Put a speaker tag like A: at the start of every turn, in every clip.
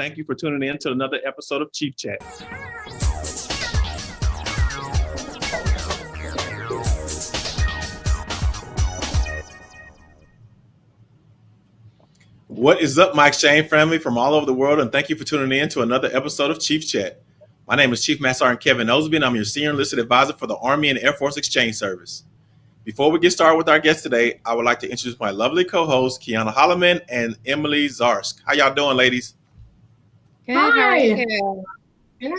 A: Thank you for tuning in to another episode of Chief Chat. What is up, my exchange family from all over the world, and thank you for tuning in to another episode of Chief Chat. My name is Chief Master Sergeant Kevin Osby, and I'm your Senior Enlisted Advisor for the Army and Air Force Exchange Service. Before we get started with our guest today, I would like to introduce my lovely co-hosts, Kiana Holloman and Emily Zarsk. How y'all doing, ladies?
B: Good. Hi. Yeah.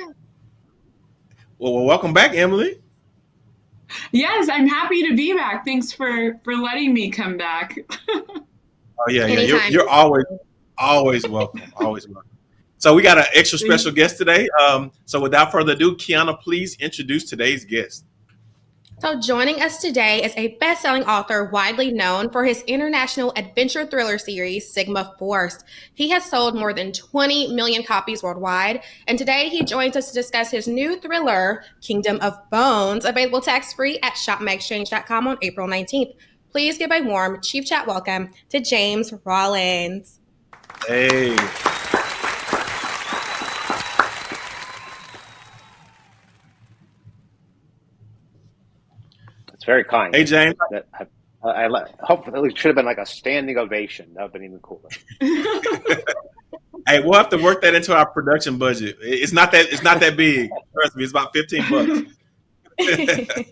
A: Well, well, welcome back, Emily.
B: Yes, I'm happy to be back. Thanks for for letting me come back.
A: Oh yeah, yeah. You're, you're, always always welcome. always welcome. So we got an extra special guest today. Um, so without further ado, Kiana, please introduce today's guest.
C: So, joining us today is a best selling author widely known for his international adventure thriller series, Sigma Force. He has sold more than 20 million copies worldwide, and today he joins us to discuss his new thriller, Kingdom of Bones, available tax free at shopmyexchange.com on April 19th. Please give a warm Chief Chat welcome to James Rollins.
A: Hey.
D: It's very kind.
A: Hey, James.
D: I, I, I hopefully it should have been like a standing ovation. That would have been even cooler.
A: hey, we'll have to work that into our production budget. It's not that it's not that big. Trust me, it's about fifteen bucks.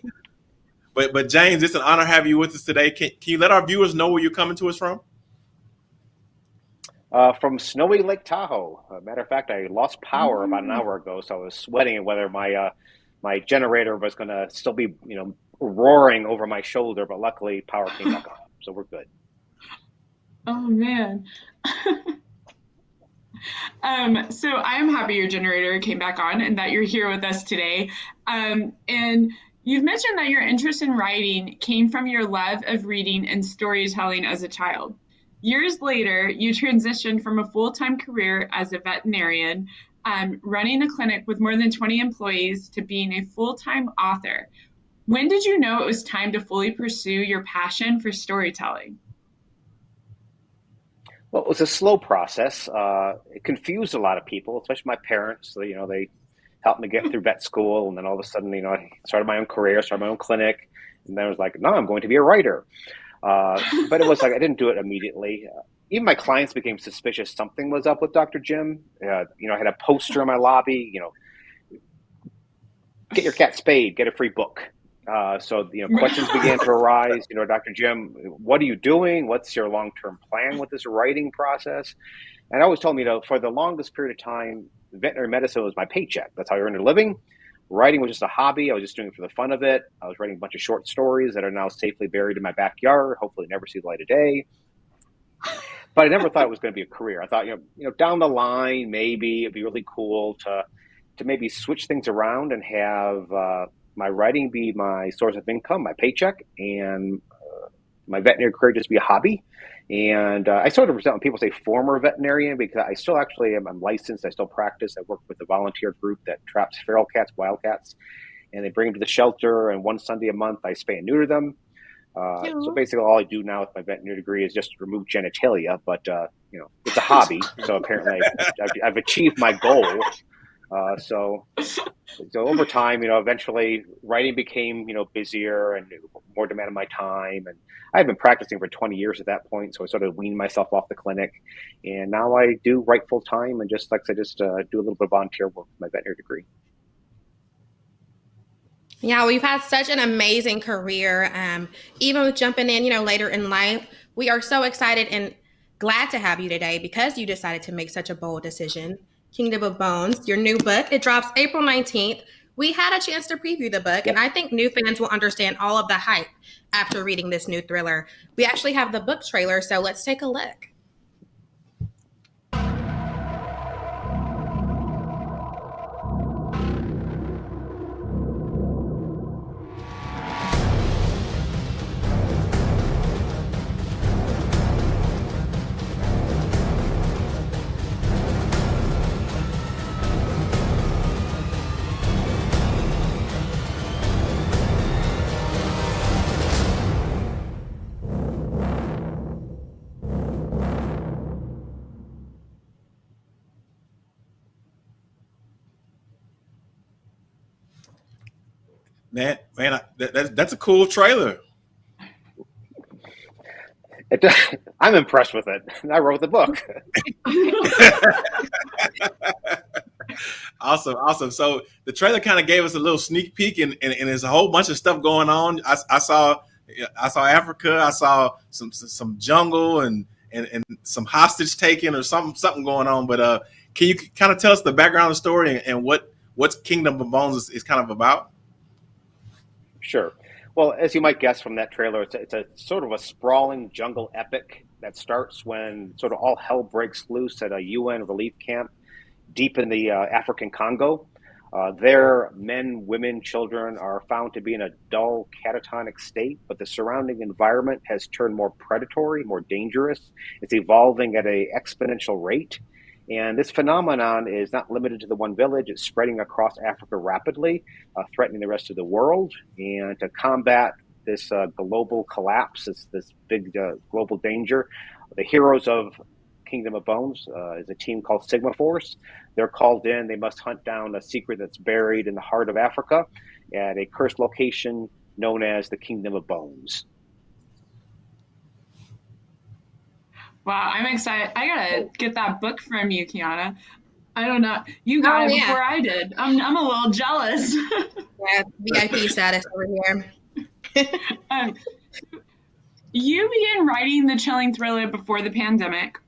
A: But but James, it's an honor to have you with us today. Can, can you let our viewers know where you're coming to us from?
D: Uh, from snowy Lake Tahoe. Uh, matter of fact, I lost power about an hour ago, so I was sweating whether my uh, my generator was going to still be you know roaring over my shoulder. But luckily, power came back on, so we're good.
B: Oh man. um, so I'm happy your generator came back on and that you're here with us today. Um, and You've mentioned that your interest in writing came from your love of reading and storytelling as a child. Years later, you transitioned from a full time career as a veterinarian, um, running a clinic with more than 20 employees, to being a full time author. When did you know it was time to fully pursue your passion for storytelling?
D: Well, it was a slow process. Uh, it confused a lot of people, especially my parents. So, you know, they helped me get through vet school. And then all of a sudden, you know, I started my own career, started my own clinic. And then I was like, no, I'm going to be a writer. Uh, but it was like, I didn't do it immediately. Uh, even my clients became suspicious something was up with Dr. Jim. Uh, you know, I had a poster in my lobby, you know, get your cat spayed, get a free book. Uh, so, you know, questions began to arise. You know, Dr. Jim, what are you doing? What's your long term plan with this writing process? And I always told me, you know, for the longest period of time, veterinary medicine was my paycheck. That's how I earned a living. Writing was just a hobby. I was just doing it for the fun of it. I was writing a bunch of short stories that are now safely buried in my backyard. Hopefully, never see the light of day. But I never thought it was going to be a career. I thought, you know, you know, down the line, maybe it'd be really cool to to maybe switch things around and have uh, my writing be my source of income, my paycheck, and uh, my veterinary career just be a hobby. And uh, I sort of resent when people say former veterinarian because I still actually am I'm licensed. I still practice. I work with a volunteer group that traps feral cats, wild cats, and they bring them to the shelter. And one Sunday a month, I spay and neuter them. Uh, so basically, all I do now with my veterinary degree is just remove genitalia. But uh, you know, it's a hobby. so apparently, I've, I've, achieved my goal. Uh, so, so over time, you know, eventually writing became, you know, busier and more demand of my time. And I've been practicing for 20 years at that point. So I sort of weaned myself off the clinic. And now I do write full time and just like I just uh, do a little bit of volunteer work with my veterinary degree.
C: Yeah, we've had such an amazing career. Um, even with jumping in, you know, later in life, we are so excited and glad to have you today because you decided to make such a bold decision. Kingdom of Bones, your new book. It drops April 19th. We had a chance to preview the book, and I think new fans will understand all of the hype after reading this new thriller. We actually have the book trailer, so let's take a look.
A: Man, man, I, that, that's a cool trailer.
D: It, I'm impressed with it. I wrote the book.
A: awesome, awesome. So the trailer kind of gave us a little sneak peek, and, and, and, there's a whole bunch of stuff going on. I, I, saw, I saw Africa. I saw some some jungle and, and and some hostage taking or something something going on. But uh, can you kind of tell us the background of the story and, and what what's Kingdom of Bones is, is kind of about?
D: Sure. Well, as you might guess from that trailer, it's a, it's a sort of a sprawling jungle epic that starts when sort of all hell breaks loose at a UN relief camp deep in the uh, African Congo. Uh, there, men, women, children are found to be in a dull catatonic state, but the surrounding environment has turned more predatory, more dangerous. It's evolving at an exponential rate. And this phenomenon is not limited to the one village, it's spreading across Africa rapidly, uh, threatening the rest of the world. And to combat this uh, global collapse, this, this big uh, global danger, the heroes of Kingdom of Bones uh, is a team called Sigma Force. They're called in, they must hunt down a secret that's buried in the heart of Africa at a cursed location known as the Kingdom of Bones.
B: Wow, I'm excited. I gotta get that book from you, Kiana. I don't know. You got oh, it yeah. before I did. I'm, I'm a little jealous.
C: yeah, VIP status over here. um,
B: you began writing the chilling thriller before the pandemic.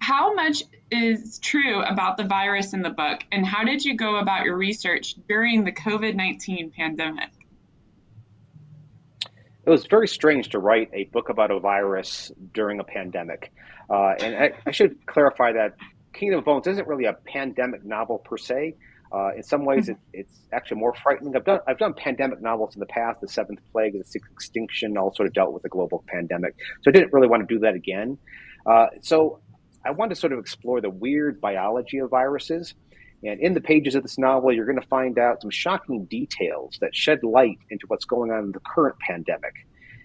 B: How much is true about the virus in the book, and how did you go about your research during the COVID 19 pandemic?
D: it was very strange to write a book about a virus during a pandemic. Uh, and I, I, should clarify that Kingdom of Bones isn't really a pandemic novel per se. Uh, in some ways, mm-hmm. it, it's actually more frightening. I've done I've done pandemic novels in the past. The Seventh Plague, The Sixth Extinction, all sort of dealt with a global pandemic. So I didn't really want to do that again. Uh, so I wanted to sort of explore the weird biology of viruses. And in the pages of this novel, you're going to find out some shocking details that shed light into what's going on in the current pandemic.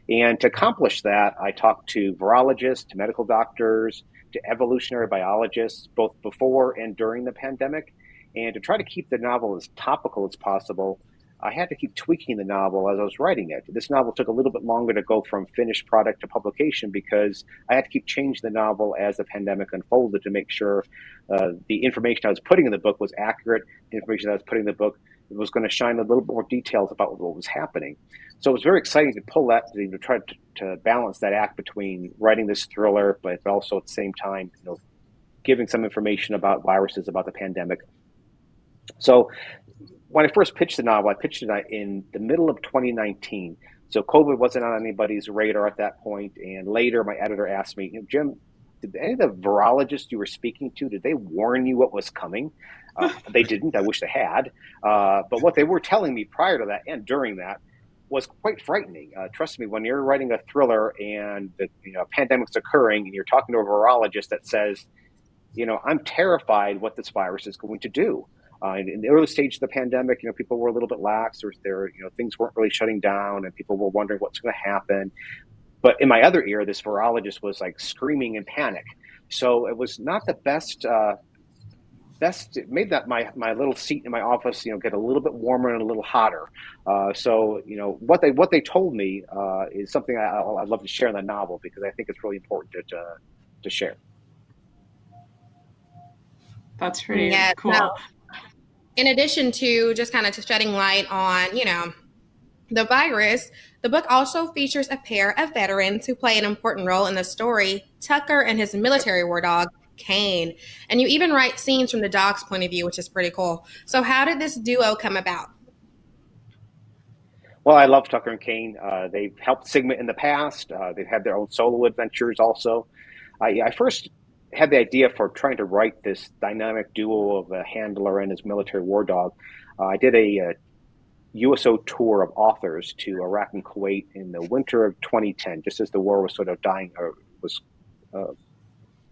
D: And to accomplish that, I talked to virologists, to medical doctors, to evolutionary biologists, both before and during the pandemic. And to try to keep the novel as topical as possible, I had to keep tweaking the novel as I was writing it. This novel took a little bit longer to go from finished product to publication because I had to keep changing the novel as the pandemic unfolded to make sure uh, the information I was putting in the book was accurate. The information I was putting in the book was going to shine a little more details about what was happening. So it was very exciting to pull that to, to try to, to balance that act between writing this thriller, but also at the same time, you know, giving some information about viruses, about the pandemic. So when I first pitched the novel, I pitched it in the middle of 2019. So COVID wasn't on anybody's radar at that point. And later, my editor asked me, Jim, did any of the virologists you were speaking to, did they warn you what was coming? Uh, they didn't. I wish they had. Uh, but what they were telling me prior to that and during that was quite frightening. Uh, trust me, when you're writing a thriller and the you know, pandemic's occurring and you're talking to a virologist that says, you know, I'm terrified what this virus is going to do. Uh, in, in, the early stage of the pandemic, you know, people were a little bit lax, or there, you know, things weren't really shutting down, and people were wondering what's going to happen. But in my other ear, this virologist was like screaming in panic. So it was not the best. Uh, best it made that my my little seat in my office, you know, get a little bit warmer and a little hotter. Uh, so you know what they what they told me uh, is something I, would love to share in the novel because I think it's really important to to, to share.
B: That's pretty yeah, cool. So
C: in addition to just kind of shedding light on, you know, the virus, the book also features a pair of veterans who play an important role in the story Tucker and his military war dog, Kane. And you even write scenes from the dog's point of view, which is pretty cool. So, how did this duo come about?
D: Well, I love Tucker and Kane. Uh, they've helped Sigma in the past. Uh, they've had their own solo adventures also. I, I first had the idea for trying to write this dynamic duo of a handler and his military war dog. Uh, I did a, a, USO tour of authors to Iraq and Kuwait in the winter of 2010, just as the war was sort of dying or was uh,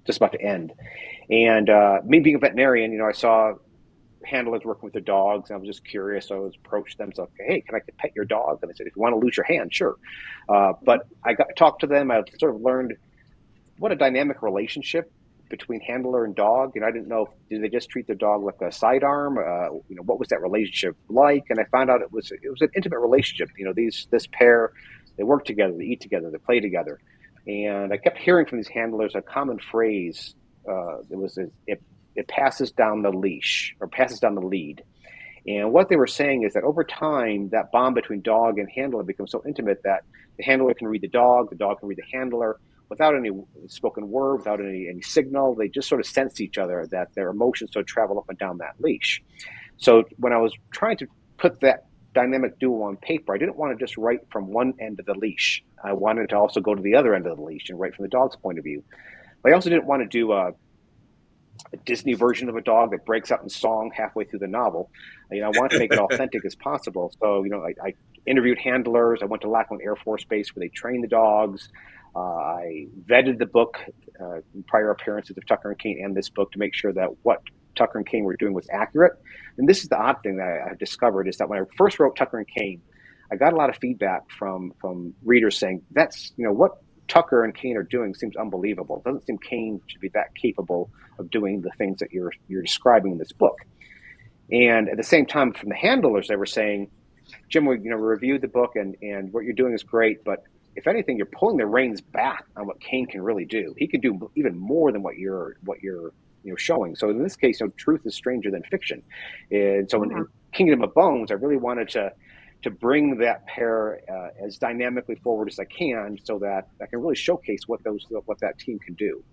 D: just about to end. And uh, me being a veterinarian, you know, I saw handlers working with their dogs, and I was just curious. So I was approached them, so hey, can I pet your dog? And they said, if you want to lose your hand, sure. Uh, but I got talked to them. I sort of learned what a dynamic relationship between handler and dog, and I didn't know did they just treat the dog like a sidearm? Uh, you know, what was that relationship like? And I found out it was it was an intimate relationship. You know, these this pair they work together, they eat together, they play together, and I kept hearing from these handlers a common phrase. Uh, it was it it passes down the leash or passes down the lead. And what they were saying is that over time, that bond between dog and handler becomes so intimate that the handler can read the dog, the dog can read the handler, without any spoken word, without any, any signal. They just sort of sense each other that their emotions sort of travel up and down that leash. So when I was trying to put that dynamic duo on paper, I didn't want to just write from one end of the leash. I wanted to also go to the other end of the leash and write from the dog's point of view. But I also didn't want to do a, a Disney version of a dog that breaks out in song halfway through the novel. You know, I wanted to make it authentic as possible. So, you know, I, I interviewed handlers. I went to Lackland Air Force Base where they train the dogs. Uh, I vetted the book, uh, prior appearances of Tucker and Kane and this book to make sure that what Tucker and Kane were doing was accurate. And this is the odd thing that I, discovered is that when I first wrote Tucker and Kane, I got a lot of feedback from from readers saying that's you know what Tucker and Kane are doing seems unbelievable. It doesn't seem Kane should be that capable of doing the things that you're you're describing in this book. And at the same time, from the handlers, they were saying, Jim, we you know reviewed the book and and what you're doing is great, but if anything, you're pulling the reins back on what Kane can really do. He can do even more than what you're what you're you know showing. So in this case, you know, truth is stranger than fiction. And so in, in Kingdom of Bones, I really wanted to to bring that pair uh, as dynamically forward as I can, so that I can really showcase what those what that team can do.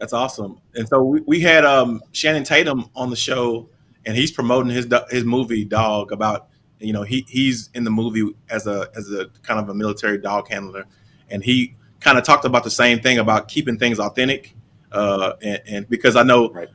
A: That's awesome. And so we, we had um, Channing Tatum on the show, and he's promoting his his movie Dog about you know he he's in the movie as a as a kind of a military dog handler, and he kind of talked about the same thing about keeping things authentic. Uh, and, and because I know right.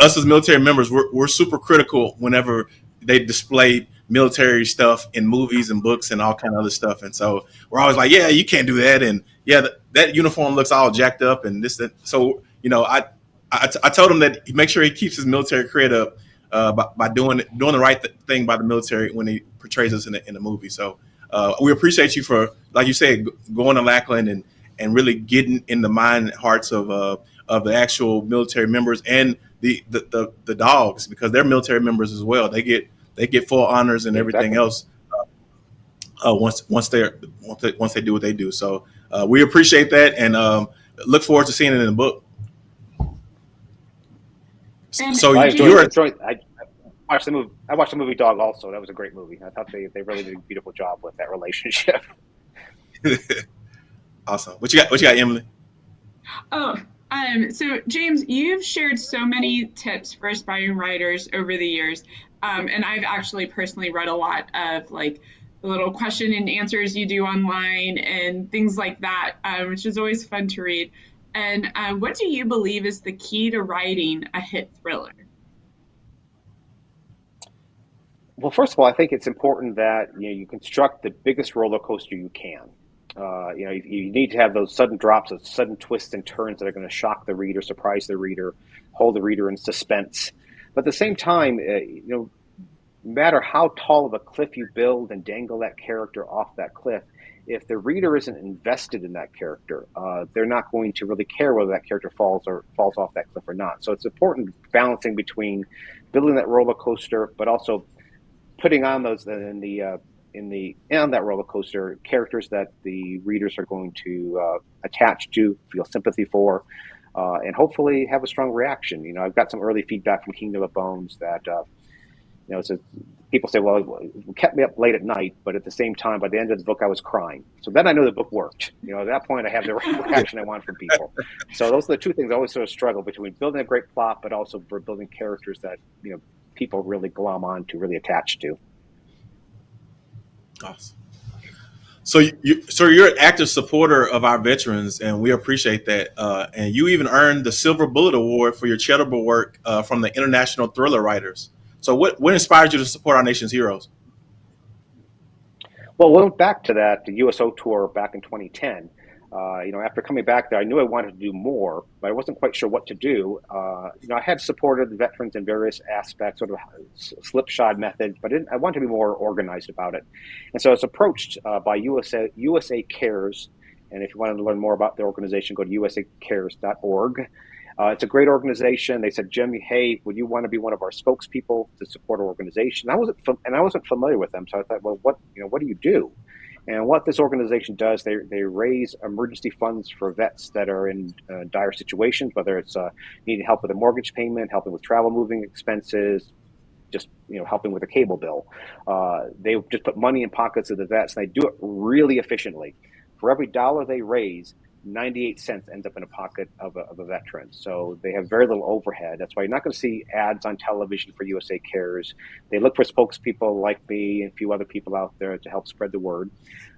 A: us as military members, we're, we're super critical whenever they display military stuff in movies and books and all kind of other stuff. And so we're always like, yeah, you can't do that. And yeah, that, that uniform looks all jacked up and this, that. So, you know, I, I, I told him that he make sure he keeps his military cred up uh, by, by, doing doing the right th- thing by the military when he portrays us in the, in the movie. So uh, we appreciate you for, like you said, going to Lackland and and really getting in the mind and hearts of uh, of the actual military members and the, the the, the dogs because they're military members as well. They get they get full honors and everything exactly. else uh, uh, once once they once they once they do what they do. So uh, we appreciate that and um, look forward to seeing it in the book.
D: And so I you were. I watched the movie. I watched the movie Dog. Also, that was a great movie. I thought they, they really did a beautiful job with that relationship.
A: awesome. What you got? What you got, Emily?
B: Oh, um, so James, you've shared so many tips for aspiring writers over the years, um, and I've actually personally read a lot of like the little question and answers you do online and things like that, um, which is always fun to read. And uh, what do you believe is the key to writing a hit thriller?
D: Well, first of all, I think it's important that you know you construct the biggest roller coaster you can. Uh, you know, you, you, need to have those sudden drops, those sudden twists and turns that are going to shock the reader, surprise the reader, hold the reader in suspense. But at the same time, uh, you know, no matter how tall of a cliff you build and dangle that character off that cliff, if the reader isn't invested in that character, uh, they're not going to really care whether that character falls or falls off that cliff or not. So it's important balancing between building that roller coaster, but also putting on those in the uh, in the on that roller coaster characters that the readers are going to uh, attach to, feel sympathy for, uh, and hopefully have a strong reaction. You know, I've got some early feedback from Kingdom of Bones that uh, you know, so people say, well, it kept me up late at night, but at the same time, by the end of the book, I was crying. So then I know the book worked. You know, at that point, I have the reaction I want from people. So those are the two things I always sort of struggle between building a great plot, but also for building characters that, you know, people really glom on to, really attach to.
A: Awesome. So you, so you're an active supporter of our veterans, and we appreciate that. Uh, and you even earned the Silver Bullet Award for your charitable work uh, from the International Thriller Writers. So what, what inspired you to support our nation's heroes?
D: Well, we went back to that the USO tour back in 2010. Uh, you know, after coming back there, I knew I wanted to do more, but I wasn't quite sure what to do. Uh, you know, I had supported the veterans in various aspects, sort of slipshod methods, but I, I wanted to be more organized about it. And so I was approached uh, by USA, USA Cares And if you wanted to learn more about the organization, go to usacares.org. Uh, it's a great organization. They said, Jim, hey, would you want to be one of our spokespeople to support our organization? I wasn't, and I wasn't familiar with them, so I thought, well, what you know, what do you do? And what this organization does, they, they raise emergency funds for vets that are in uh, dire situations, whether it's uh, needing help with a mortgage payment, helping with travel moving expenses, just you know helping with a cable bill. Uh, they just put money in pockets of the vets, and they do it really efficiently. For every dollar they raise, 98 cents ends up in a pocket of a, of a veteran. So they have very little overhead. That's why you're not going to see ads on television for USA Cares. They look for spokespeople like me and a few other people out there to help spread the word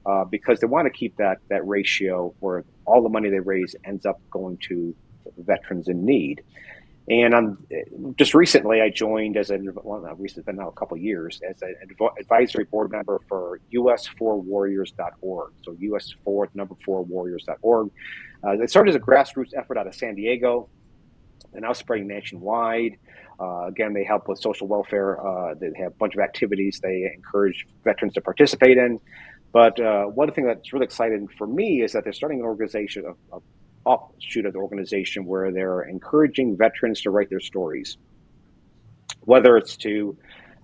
D: uh, because they want to keep that, that ratio where all the money they raise ends up going to veterans in need. And I'm just recently I joined as a well not recently but now a couple years as an advisory board member for us4warriors.org. So us4 number four warriors.org. Uh, it started as a grassroots effort out of San Diego, and now spreading nationwide. Uh, again, they help with social welfare. Uh, they have a bunch of activities they encourage veterans to participate in. But uh, one thing that's really exciting for me is that they're starting an organization of, of offshoot of the organization where they're encouraging veterans to write their stories, whether it's to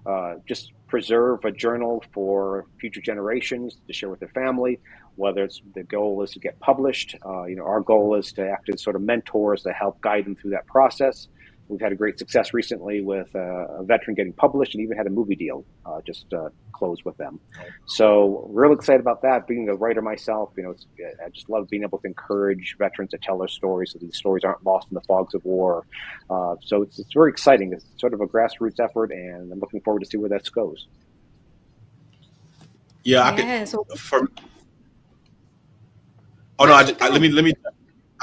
D: uh, just preserve a journal for future generations to share with their family, whether it's the goal is to get published. Uh, you know, our goal is to act as sort of mentors to help guide them through that process. We've had a great success recently with uh, a veteran getting published and even had a movie deal uh, just uh, closed with them. So really excited about that. Being a writer myself, you know, I just love being able to encourage veterans to tell their stories so these stories aren't lost in the fogs of war. Uh, so it's, it's very exciting. It's sort of a grassroots effort, and I'm looking forward to see where that goes.
A: Yeah, I yeah, could. For, oh no, I, I, let me let me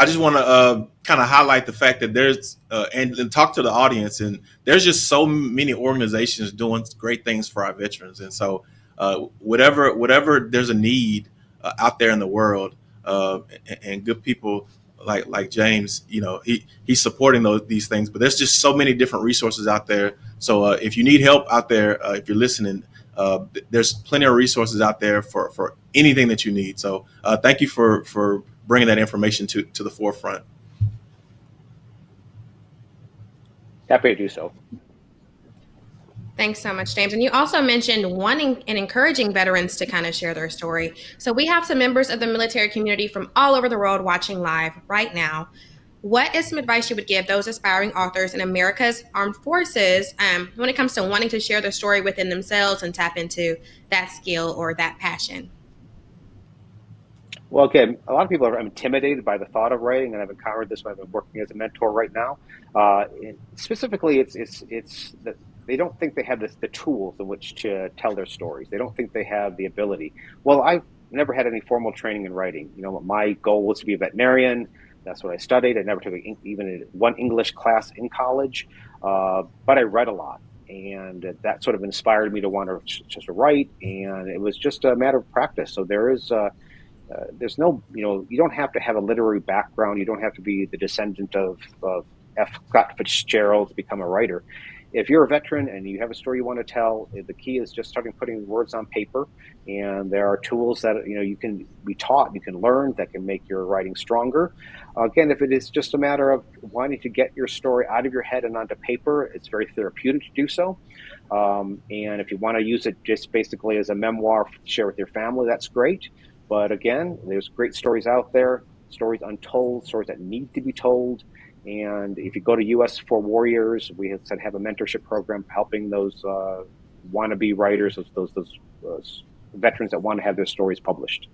A: I just want to uh, kind of highlight the fact that there's uh, and, and, talk to the audience, and there's just so many organizations doing great things for our veterans, and so uh, whatever whatever there's a need uh, out there in the world, uh, and, and, good people like like James, you know, he he's supporting those these things, but there's just so many different resources out there. So uh, if you need help out there, if you're listening, there's plenty of resources out there for for anything that you need. So thank you for for bringing that information to, to the forefront.
D: Happy to do so.
C: Thanks so much, James. And you also mentioned wanting and encouraging veterans to kind of share their story. So we have some members of the military community from all over the world watching live right now. What is some advice you would give those aspiring authors in America's armed forces um, when it comes to wanting to share their story within themselves and tap into that skill or that passion?
D: Well, again, a lot of people are intimidated by the thought of writing, and I've encountered this when I've been working as a mentor right now. Uh, specifically, it's it's it's that they don't think they have this, the tools in which to tell their stories. They don't think they have the ability. Well, I've never had any formal training in writing. You know, my goal was to be a veterinarian. That's what I studied. I never took even one English class in college, uh, but I read a lot and that sort of inspired me to want to just write and it was just a matter of practice so there is uh, uh, there's no, you know, you don't have to have a literary background. You don't have to be the descendant of, of F. Scott Fitzgerald to become a writer. If you're a veteran and you have a story you want to tell, eh, the key is just starting putting words on paper. And there are tools that you know you can be taught, you can learn that can make your writing stronger. Again, if it is just a matter of wanting to get your story out of your head and onto paper, it's very therapeutic to do so. Um, and if you want to use it just basically as a memoir share with your family, that's great. But again, there's great stories out there, stories untold, stories that need to be told. And if you go to US for Warriors, we have said have a mentorship program helping those uh, wannabe writers, those those, those uh, veterans that want to have their stories published.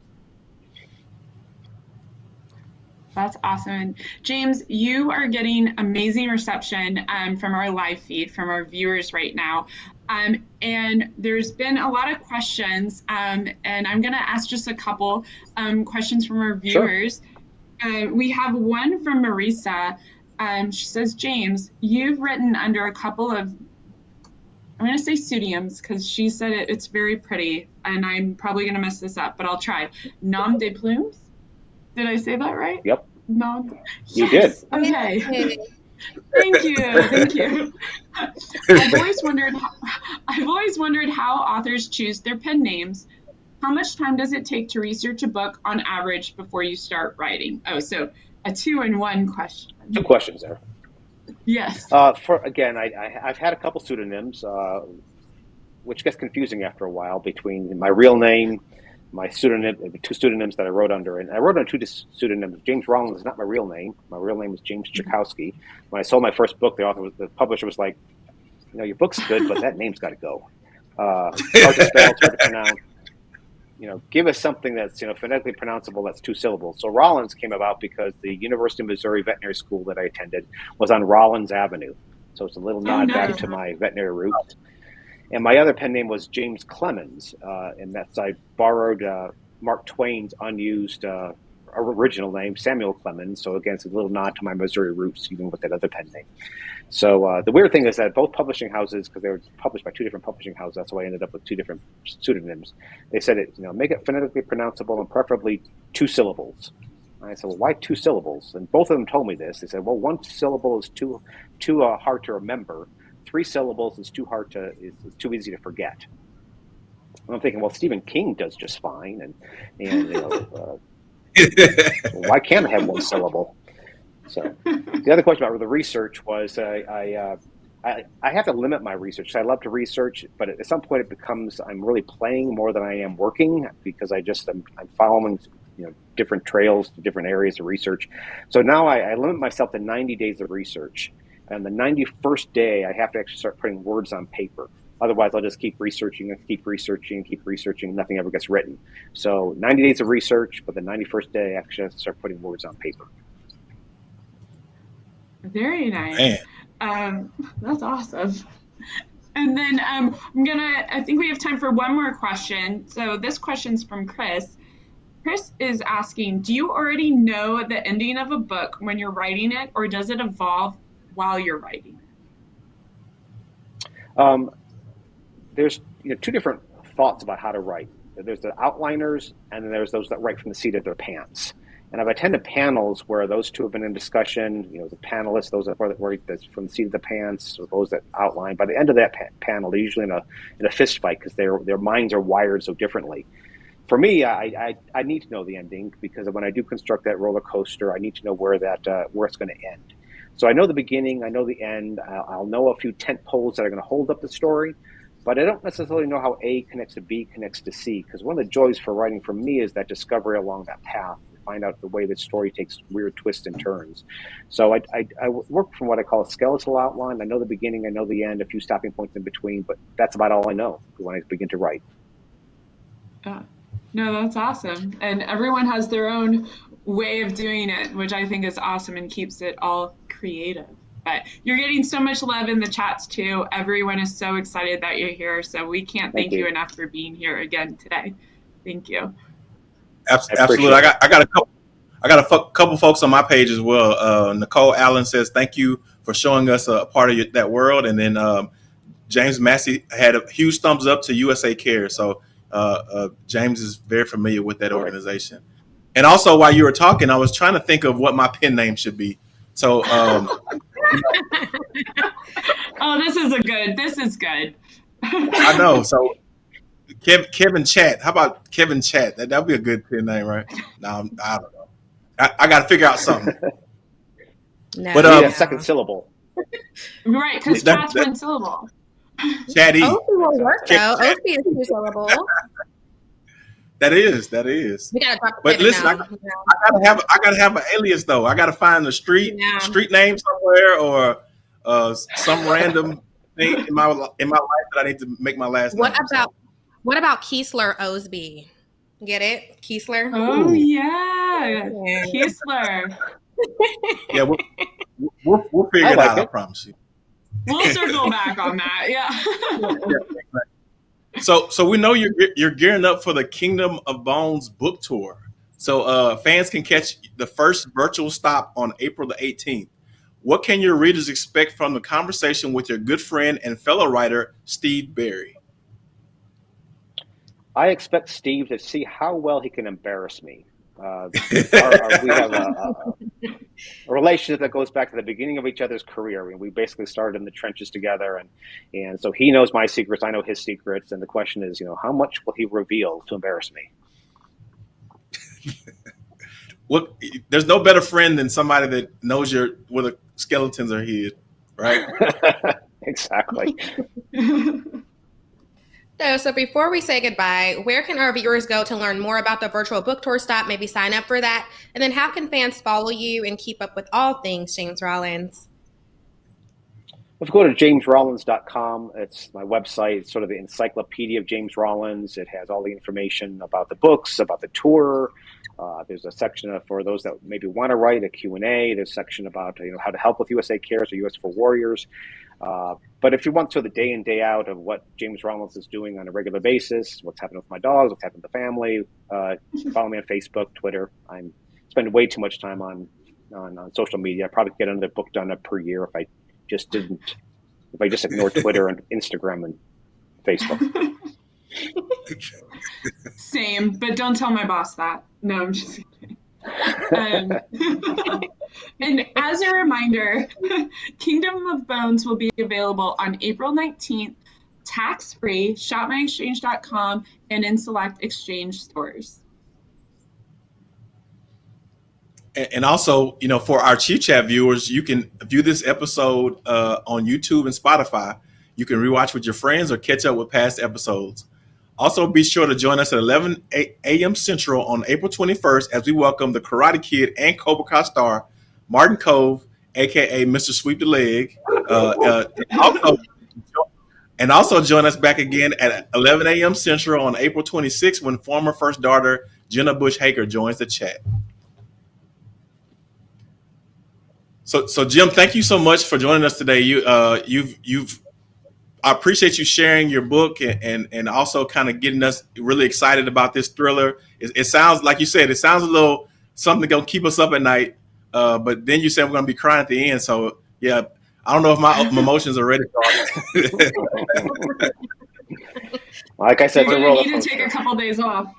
B: That's awesome. James, you are getting amazing reception um, from our live feed, from our viewers right now. Um, and there's been a lot of questions, um, and I'm going to ask just a couple um, questions from our viewers. Sure. Uh, we have one from Marisa. Um, she says, James, you've written under a couple of, I'm going to say pseudonyms because she said it, it's very pretty, and I'm probably going to mess this up, but I'll try. Nom de plumes? Did I say that right?
D: Yep.
B: Nom.
D: You yes.
B: did. Okay. Thank you, thank you. I've always wondered. How, I've always wondered how authors choose their pen names. how much time does it take to research a book on average before you start writing? Oh, so a two in one question.
D: Two questions there.
B: Yes.
D: Uh, for again, I, I, have had a couple pseudonyms, uh, which gets confusing after a while between my real name, my pseudonym, the two pseudonyms that I wrote under, and I wrote under two pseudonyms. James Rollins is not my real name. My real name is James Czajkowski. When I sold my first book, the author, was, the publisher was like, "You know, your book's good, but that name's got to go. Uh, hard to spell, hard to pronounce." you know, give us something that's you know phonetically pronounceable that's two syllables. So Rollins came about because the University of Missouri Veterinary School that I attended was on Rollins Avenue, so it's a little nod oh, no. back to my veterinary roots. And my other pen name was James Clemens, uh, and that's I borrowed uh, Mark Twain's unused uh, original name, Samuel Clemens. So again, it's a little nod to my Missouri roots, even with that other pen name. So uh, the weird thing is that both publishing houses, because they were published by two different publishing houses, that's why I ended up with two different pseudonyms. They said it, you know, make it phonetically pronounceable and preferably two syllables. And I said, well, why two syllables? And both of them told me this. They said, well, one syllable is too too uh, hard to remember. Three syllables is too hard to is, is too easy to forget. And I'm thinking, well, Stephen King does just fine, and and you know, uh, why can't I have one syllable? So the other question about the research was I, I, uh, I, I, have to limit my research. I love to research, but at some point it becomes I'm really playing more than I am working because I just am, I'm following you know different trails to different areas of research. So now I, I limit myself to 90 days of research. And the 91st day, I have to actually start putting words on paper. Otherwise, I'll just keep researching and keep researching and keep researching. And nothing ever gets written. So 90 days of research, but the 91st day, I actually have to start putting words on paper.
B: Very nice. Um, that's awesome. And then um, I'm gonna. I think we have time for one more question. So this question's from Chris. Chris is asking, do you already know the ending of a book when you're writing it, or does it evolve while you're writing?
D: Um, there's you know, two different thoughts about how to write. There's the outliners, and then there's those that write from the seat of their pants. And I've attended panels where those two have been in discussion. You know, the panelists, those that that's from the seat of the pants, or those that outline. By the end of that pa- panel, they're usually in a in a fist fight because their their minds are wired so differently. For me, I, I, I need to know the ending because when I do construct that roller coaster, I need to know where that uh, where it's going to end. So I know the beginning, I know the end. I'll, know a few tent poles that are going to hold up the story, but I don't necessarily know how A connects to B connects to C because one of the joys for writing for me is that discovery along that path to find out the way the story takes weird twists and turns. So I, I, I, work from what I call a skeletal outline. I know the beginning, I know the end, a few stopping points in between, but that's about all I know when I begin to write.
B: Yeah. No, that's awesome. And everyone has their own way of doing it, which I think is awesome and keeps it all creative. But you're getting so much love in the chats too. Everyone is so excited that you're here. So we can't thank, thank you. you enough for being here again today. Thank you.
A: Absolutely. I, I got I got a couple I got a f- couple folks on my page as well. Uh, Nicole Allen says thank you for showing us a part of your, that world, and then um, James Massey had a huge thumbs up to USA Care. So uh, uh, James is very familiar with that organization. And also, while you were talking, I was trying to think of what my pen name should be. So. Um,
B: oh, this is a good. This is good.
A: I know. So Kevin, Kevin Chat. How about Kevin Chat? That that'd be a good pen name, right? No, I don't know. I, I got to figure out something.
D: no, but um, second syllable.
B: right, because chat's one syllable.
A: Chatty.
C: Opie will work though. Opie is two syllable.
A: That is, that is.
C: We gotta talk
A: but listen, I, I, gotta have, I gotta have an alias though. I gotta find the street, yeah. street name somewhere, or uh, some random thing in my in my life that I need to make my last.
C: What
A: name,
C: about so. What about Keesler Osby? Get it? Keesler?
B: Oh, Ooh. yeah. Keesler.
A: yeah, we'll, we'll, we'll figure it out, it. I promise you.
B: We'll circle back on that. Yeah.
A: so, so we know you're you're gearing up for the Kingdom of Bones book tour. So, uh, fans can catch the first virtual stop on April the 18th. What can your readers expect from the conversation with your good friend and fellow writer Steve Berry?
D: I expect Steve to see how well he can embarrass me. Uh, our, our, we have a, a, a, relationship that goes back to the beginning of each other's career. I mean, we basically started in the trenches together, and and so he knows my secrets, I know his secrets, and the question is, you know, how much will he reveal to embarrass me?
A: well, there's no better friend than somebody that knows your where the skeletons are hid, right?
D: exactly.
C: So, so before we say goodbye, where can our viewers go to learn more about the virtual book tour stop? Maybe sign up for that. And then how can fans follow you and keep up with all things James Rollins?
D: You go to jamesrollins.com, it's my website. It's sort of the encyclopedia of James Rollins. It has all the information about the books, about the tour. Uh, there's a section for those that maybe want to write a Q&A. There's a section about you know how to help with USA Cares or US for Warriors. Uh, but if you want to the day in day out of what James Rollins is doing on a regular basis, what's happening with my dogs, what's happening with the family, uh, follow me on Facebook, Twitter. I'm spending way too much time on, on, on social media. I probably get another book done per year if I just didn't if I just ignore Twitter and Instagram and Facebook.
B: Same, but don't tell my boss that. No, I'm just kidding. Um, and as a reminder, Kingdom of Bones will be available on April 19th, tax free, shopmyexchange.com, and in select exchange stores.
A: And also, you know, for our Chief Chat viewers, you can view this episode uh, on YouTube and Spotify. You can rewatch with your friends or catch up with past episodes. Also, be sure to join us at 11 a.m. Central on April 21st as we welcome the Karate Kid and Cobra Kai star, Martin Kove, aka Mr. Sweep the Leg. Uh, uh, and, also, and also join us back again at 11 a.m. Central on April 26th when former First Daughter Jenna Bush Hager joins the chat. So, so Jim, thank you so much for joining us today. You, uh, you've, you've I appreciate you sharing your book and and, and also kind of getting us really excited about this thriller. It, it, sounds like you said it sounds a little something gonna keep us up at night. Uh, but then you said we're gonna be crying at the end. So yeah, I don't know if my, my emotions are ready for
D: like I said,
B: you're need to take a couple days off.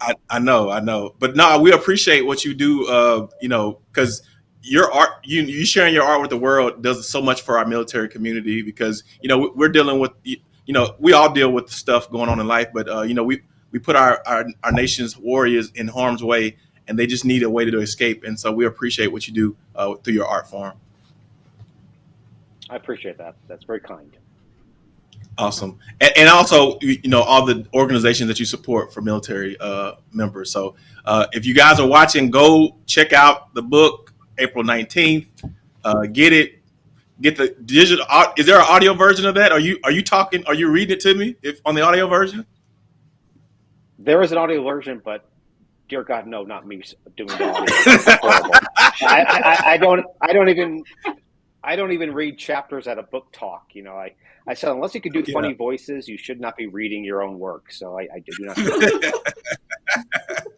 A: I, I know, I know, but no, we appreciate what you do. Uh, you know, because your art you you sharing your art with the world does so much for our military community because you know we're dealing with you know we all deal with stuff going on in life but uh, you know we we put our, our our nation's warriors in harm's way and they just need a way to escape. And so we appreciate what you do uh, through your art form.
D: I appreciate that. That's very kind.
A: Awesome. And, and also you know all the organizations that you support for military uh, members. So uh, if you guys are watching go check out the book April 19th. Uh, get it. Get the digital. Is there an audio version of that? Are you are you talking? Are you reading it to me? If on the audio version?
D: There is an audio version, but dear God, no, not me doing the audio. I, I, I, don't. I don't even. I don't even read chapters at a book talk. You know, I, I said unless you can do funny voices, you should not be reading your own work. So I, I do not.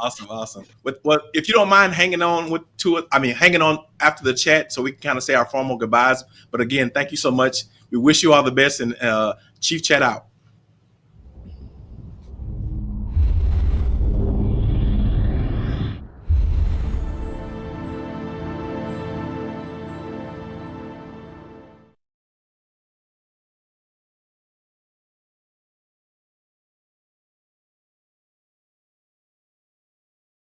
A: Awesome, awesome. But well, if you don't mind hanging on with to it, I mean, hanging on after the chat, so we can kind of say our formal goodbyes. But again, thank you so much. We wish you all the best, and uh, Chief Chat out.